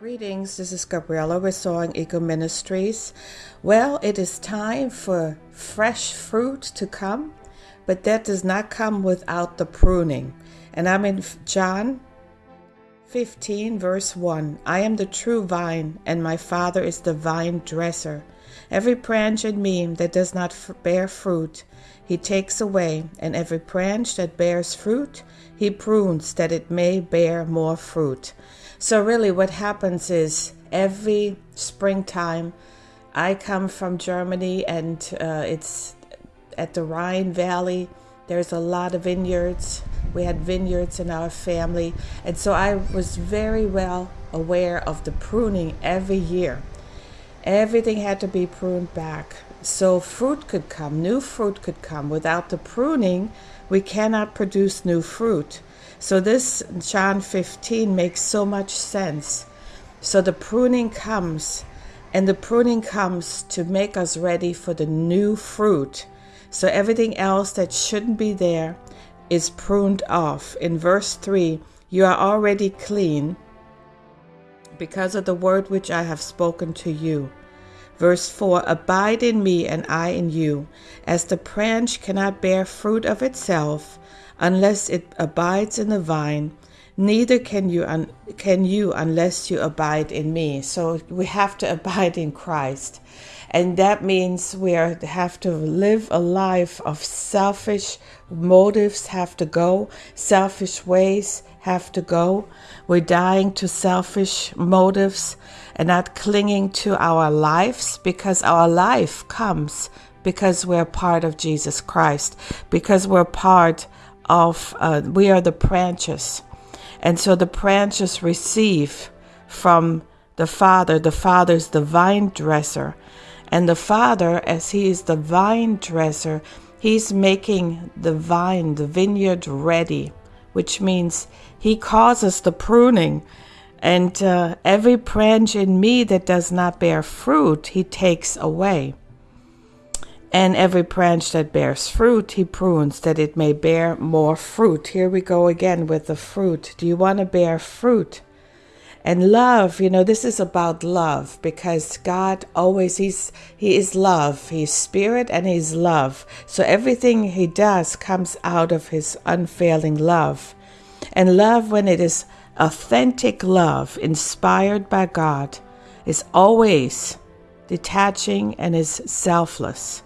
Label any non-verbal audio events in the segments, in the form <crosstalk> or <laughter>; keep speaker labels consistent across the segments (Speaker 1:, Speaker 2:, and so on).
Speaker 1: Greetings, this is Gabriella Restoring Eco Ministries. Well, it is time for fresh fruit to come, but that does not come without the pruning. And I'm in John 15, verse 1. I am the true vine, and my Father is the vine dresser. Every branch in me that does not bear fruit, he takes away, and every branch that bears fruit, he prunes that it may bear more fruit. So, really, what happens is every springtime, I come from Germany and uh, it's at the Rhine Valley. There's a lot of vineyards. We had vineyards in our family. And so I was very well aware of the pruning every year. Everything had to be pruned back. So fruit could come, new fruit could come. Without the pruning, we cannot produce new fruit. So this John 15 makes so much sense. So the pruning comes, and the pruning comes to make us ready for the new fruit. So everything else that shouldn't be there is pruned off. In verse 3, you are already clean because of the word which I have spoken to you. Verse 4 Abide in me, and I in you. As the branch cannot bear fruit of itself unless it abides in the vine, neither can you can you unless you abide in me. So we have to <laughs> abide in Christ. And that means we are, have to live a life of selfish motives have to go, selfish ways have to go. We're dying to selfish motives and not clinging to our lives because our life comes because we're part of Jesus Christ, because we're part of, uh, we are the branches. And so the branches receive from the Father. The Father is the vine dresser. And the Father, as He is the vine dresser, He's making the vine, the vineyard ready, which means He causes the pruning. And uh, every branch in me that does not bear fruit, He takes away. And every branch that bears fruit, he prunes that it may bear more fruit. Here we go again with the fruit. Do you want to bear fruit? And love, you know, this is about love because God always he's he is love. He's spirit and he's love. So everything he does comes out of his unfailing love. And love when it is authentic love inspired by God is always detaching and is selfless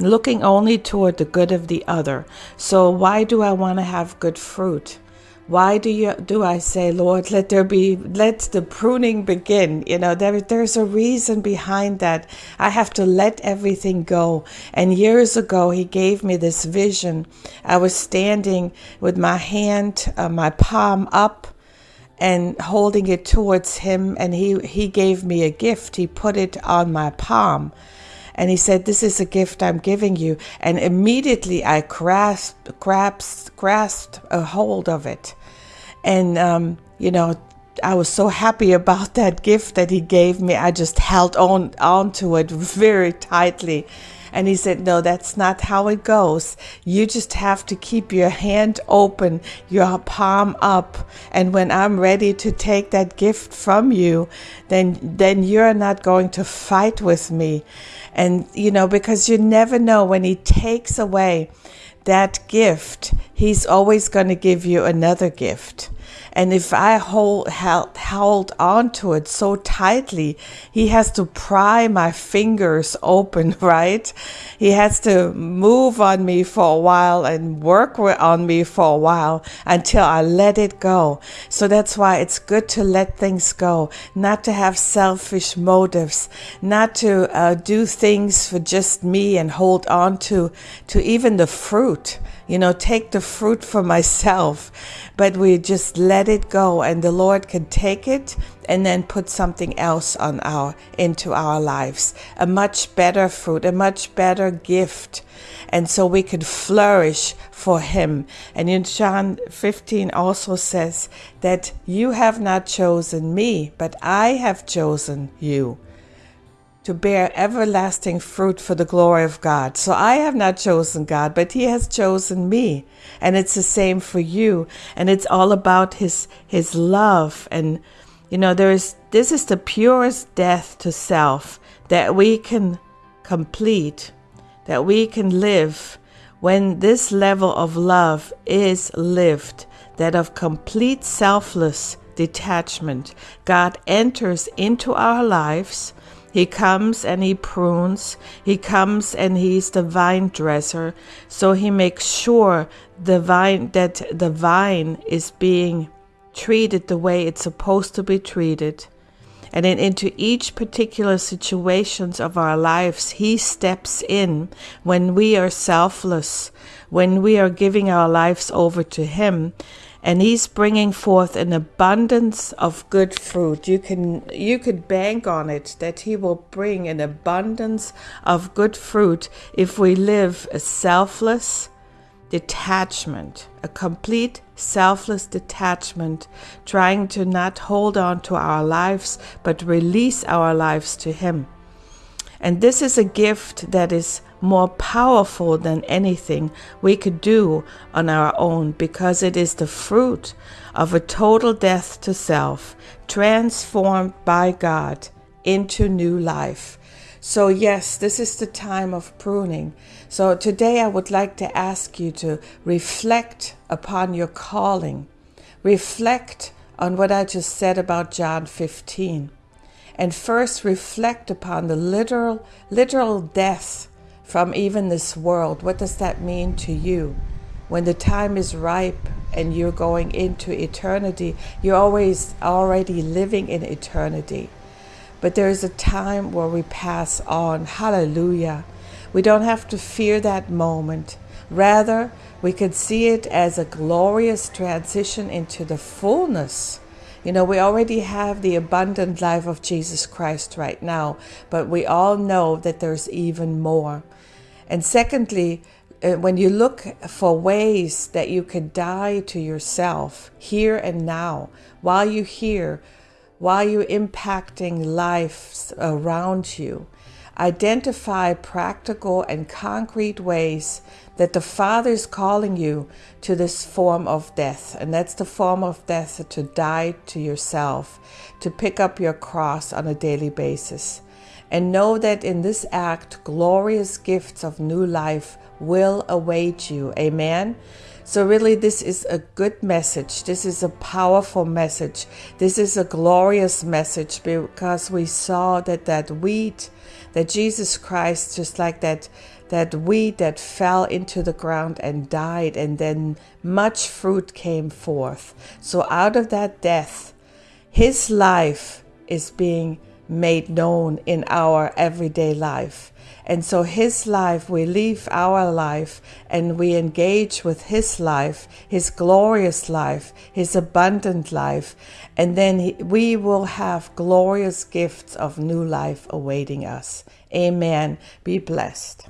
Speaker 1: looking only toward the good of the other. So why do I want to have good fruit? Why do you do I say, Lord, let there be let the pruning begin? You know, there there's a reason behind that. I have to let everything go. And years ago he gave me this vision. I was standing with my hand, uh, my palm up and holding it towards him and he he gave me a gift. He put it on my palm and he said, This is a gift I'm giving you. And immediately I grasped, grasped, grasped a hold of it. And, um, you know, I was so happy <laughs> about that gift that he gave me. I just held on onto it very tightly. And he said, No, that's not how it goes. You just have to keep your hand open, your palm up. And when I'm ready to take that gift from you, then, then you're not going to fight with me. And, you know, because you never know when he takes away that gift, he's always going to give you another gift. And if I hold, held, held on to it so tightly, he has to pry my fingers open, <laughs> right? He has to move on me for a while and work on me for a while until I let it go. So that's why it's good to let things go, not to have selfish motives, not to uh, do things for just me and hold on to, to even the fruit you know, take the fruit for myself, but we just let it go and the Lord can take it and then put something else on our into our lives. A much better fruit, a much better gift. And so we can flourish for him. And in John 15 also says that you have not chosen me, but I have chosen you to bear everlasting fruit for the glory of God. So I have not chosen God, but He has chosen me. And it's the same for you. And it's all about His, His love and You know, there is this is the purest death to self that we can complete, that we can live when this level of love is lived, that of complete selfless detachment. God enters into our lives. He comes and he prunes. He comes and he's the vine dresser. So he makes sure the vine that the vine is being treated the way it's supposed to be treated. And then into each particular situations of our lives, He steps in when we are selfless, when we are giving our lives over to Him, and He's bringing forth an abundance of good fruit. You can you could bank on it that He will bring an abundance of good fruit if we live a selfless, detachment, a complete selfless detachment, trying to not hold on to our lives, but release our lives to Him. And this is a gift that is more powerful than anything we could do on our own because it is the fruit of a total death to self, transformed by God into new life. So, yes, this is the time of pruning. So, today I would like to ask you to reflect upon your calling, reflect on what I just said about John 15, and first reflect upon the literal, literal death from even this world. What does that mean to you? When the time is ripe and you're going into eternity, you're always already living in eternity. But there is a time where we pass on. Hallelujah. We don't have to fear that moment. Rather, we could see it as a glorious transition into the fullness. You know, we already have the abundant life of Jesus Christ right now, but we all know that there's even more. And secondly, uh, when you look for ways that you can die to yourself here and now, while you're here, while you're impacting lives around you. Identify practical and concrete ways that the Father is calling you to this form of death. And that's the form of death to die to yourself, to pick up your cross on a daily basis. And know that in this act, glorious gifts of new life will await you. Amen. So, really, this is a good message. This is a powerful message. This is a glorious message because we saw that that wheat, that Jesus Christ, just like that, that wheat that fell into the ground and died, and then much fruit came forth. So, out of that death, his life is being made known in our everyday life. And so his life, we leave our life and we engage with his life, his glorious life, his abundant life. And then he, we will have glorious gifts of new life awaiting us. Amen. Be blessed.